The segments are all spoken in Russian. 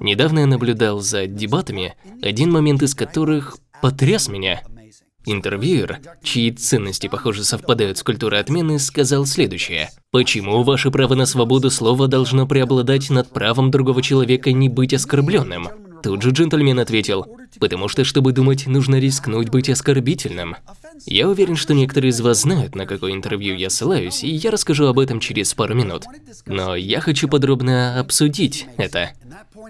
Недавно я наблюдал за дебатами, один момент из которых потряс меня. Интервьюер, чьи ценности, похоже, совпадают с культурой отмены, сказал следующее. Почему ваше право на свободу слова должно преобладать над правом другого человека не быть оскорбленным? Тут же джентльмен ответил, потому что, чтобы думать, нужно рискнуть быть оскорбительным. Я уверен, что некоторые из вас знают, на какое интервью я ссылаюсь, и я расскажу об этом через пару минут. Но я хочу подробно обсудить это.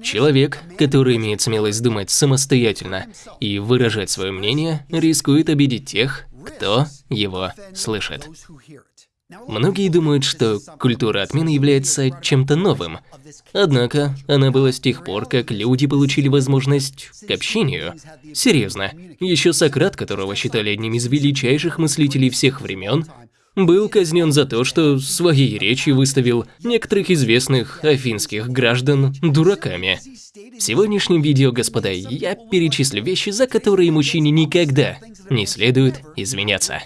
Человек, который имеет смелость думать самостоятельно и выражать свое мнение, рискует обидеть тех, кто его слышит. Многие думают, что культура отмены является чем-то новым. Однако, она была с тех пор, как люди получили возможность к общению. Серьезно, еще Сократ, которого считали одним из величайших мыслителей всех времен, был казнен за то, что своей речью выставил некоторых известных афинских граждан дураками. В сегодняшнем видео, господа, я перечислю вещи, за которые мужчине никогда не следует извиняться.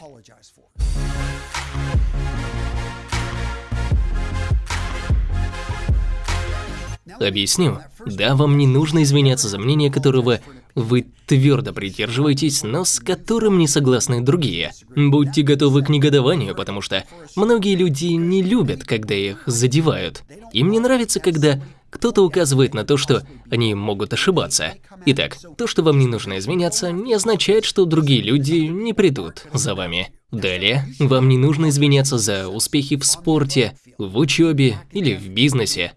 Объясню. Да, вам не нужно извиняться за мнение, которого вы твердо придерживаетесь, но с которым не согласны другие. Будьте готовы к негодованию, потому что многие люди не любят, когда их задевают. Им не нравится, когда кто-то указывает на то, что они могут ошибаться. Итак, то, что вам не нужно извиняться, не означает, что другие люди не придут за вами. Далее, вам не нужно извиняться за успехи в спорте, в учебе или в бизнесе.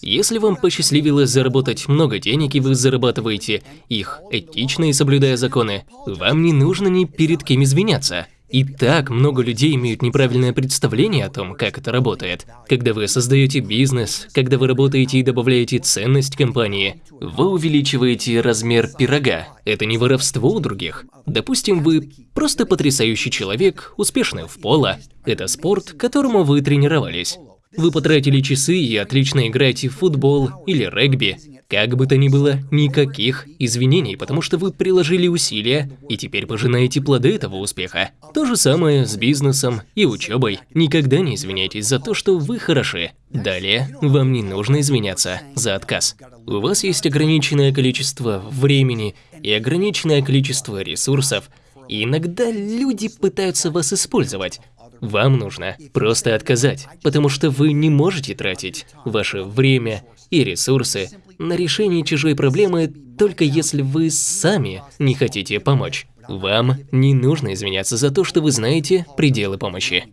Если вам посчастливилось заработать много денег и вы зарабатываете их этично и соблюдая законы, вам не нужно ни перед кем извиняться. И так много людей имеют неправильное представление о том, как это работает. Когда вы создаете бизнес, когда вы работаете и добавляете ценность компании, вы увеличиваете размер пирога. Это не воровство у других. Допустим, вы просто потрясающий человек, успешный в поло. Это спорт, которому вы тренировались. Вы потратили часы и отлично играете в футбол или регби. Как бы то ни было, никаких извинений, потому что вы приложили усилия и теперь пожинаете плоды этого успеха. То же самое с бизнесом и учебой. Никогда не извиняйтесь за то, что вы хороши. Далее, вам не нужно извиняться за отказ. У вас есть ограниченное количество времени и ограниченное количество ресурсов, и иногда люди пытаются вас использовать, вам нужно просто отказать, потому что вы не можете тратить ваше время и ресурсы на решение чужой проблемы только если вы сами не хотите помочь. Вам не нужно извиняться за то, что вы знаете пределы помощи.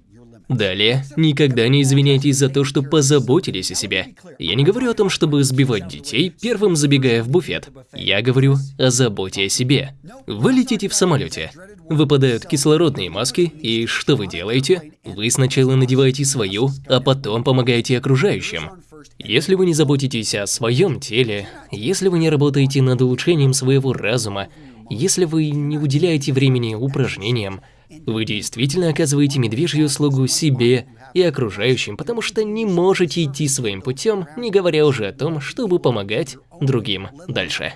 Далее, никогда не извиняйтесь за то, что позаботились о себе. Я не говорю о том, чтобы сбивать детей, первым забегая в буфет. Я говорю о заботе о себе. Вы летите в самолете. Выпадают кислородные маски, и что вы делаете? Вы сначала надеваете свою, а потом помогаете окружающим. Если вы не заботитесь о своем теле, если вы не работаете над улучшением своего разума, если вы не уделяете времени упражнениям, вы действительно оказываете медвежью услугу себе и окружающим, потому что не можете идти своим путем, не говоря уже о том, чтобы помогать другим дальше.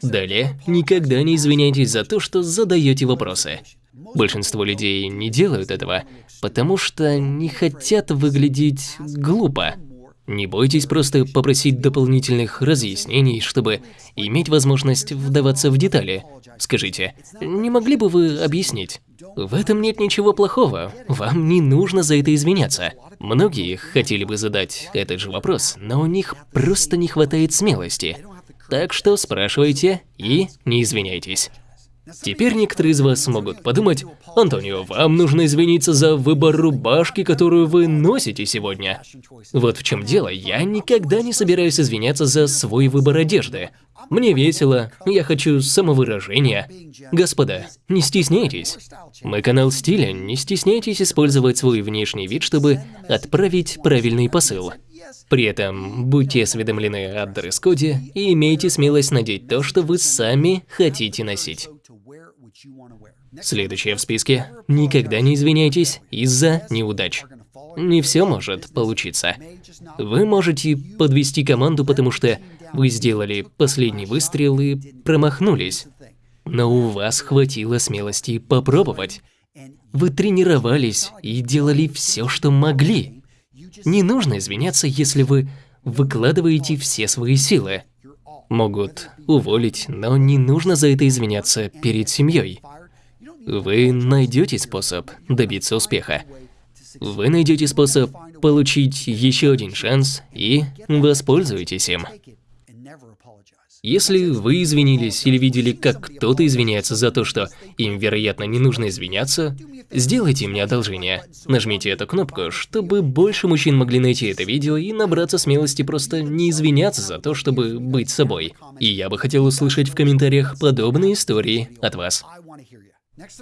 Далее, никогда не извиняйтесь за то, что задаете вопросы. Большинство людей не делают этого, потому что не хотят выглядеть глупо. Не бойтесь просто попросить дополнительных разъяснений, чтобы иметь возможность вдаваться в детали. Скажите, не могли бы вы объяснить? В этом нет ничего плохого, вам не нужно за это извиняться. Многие хотели бы задать этот же вопрос, но у них просто не хватает смелости. Так что спрашивайте и не извиняйтесь. Теперь некоторые из вас могут подумать, Антонио, вам нужно извиниться за выбор рубашки, которую вы носите сегодня. Вот в чем дело, я никогда не собираюсь извиняться за свой выбор одежды. Мне весело, я хочу самовыражения. Господа, не стесняйтесь. Мы канал стиля, не стесняйтесь использовать свой внешний вид, чтобы отправить правильный посыл. При этом будьте осведомлены о дресс-коде и имейте смелость надеть то, что вы сами хотите носить. Следующее в списке. Никогда не извиняйтесь из-за неудач. Не все может получиться. Вы можете подвести команду, потому что вы сделали последний выстрел и промахнулись. Но у вас хватило смелости попробовать. Вы тренировались и делали все, что могли. Не нужно извиняться, если вы выкладываете все свои силы. Могут уволить, но не нужно за это извиняться перед семьей. Вы найдете способ добиться успеха. Вы найдете способ получить еще один шанс и воспользуйтесь им. Если вы извинились или видели, как кто-то извиняется за то, что им, вероятно, не нужно извиняться, сделайте мне одолжение. Нажмите эту кнопку, чтобы больше мужчин могли найти это видео и набраться смелости просто не извиняться за то, чтобы быть собой. И я бы хотел услышать в комментариях подобные истории от вас.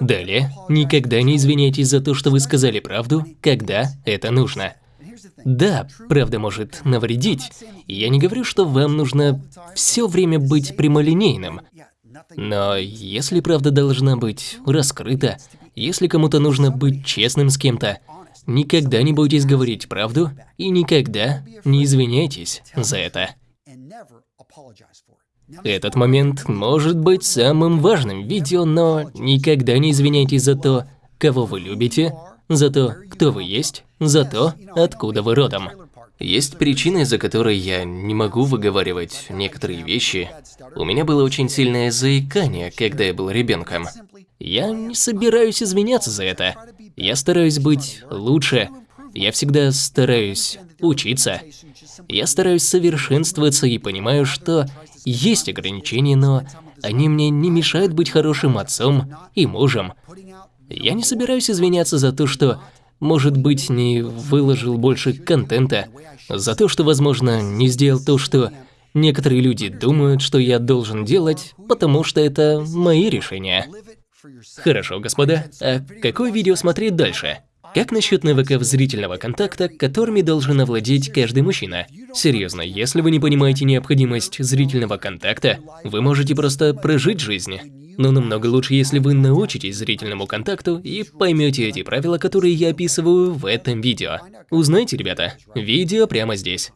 Далее, никогда не извиняйтесь за то, что вы сказали правду, когда это нужно. Да, правда может навредить. Я не говорю, что вам нужно все время быть прямолинейным. Но если правда должна быть раскрыта, если кому-то нужно быть честным с кем-то, никогда не бойтесь говорить правду и никогда не извиняйтесь за это. Этот момент может быть самым важным видео, но никогда не извиняйтесь за то, кого вы любите, за то, кто вы есть, за то, откуда вы родом. Есть причины, за которые я не могу выговаривать некоторые вещи. У меня было очень сильное заикание, когда я был ребенком. Я не собираюсь извиняться за это. Я стараюсь быть лучше. Я всегда стараюсь учиться. Я стараюсь совершенствоваться и понимаю, что есть ограничения, но они мне не мешают быть хорошим отцом и мужем. Я не собираюсь извиняться за то, что, может быть, не выложил больше контента, за то, что, возможно, не сделал то, что некоторые люди думают, что я должен делать, потому что это мои решения. Хорошо, господа, а какое видео смотреть дальше? Как насчет навыков зрительного контакта, которыми должен овладеть каждый мужчина? Серьезно, если вы не понимаете необходимость зрительного контакта, вы можете просто прожить жизнь. Но намного лучше, если вы научитесь зрительному контакту и поймете эти правила, которые я описываю в этом видео. Узнайте, ребята, видео прямо здесь.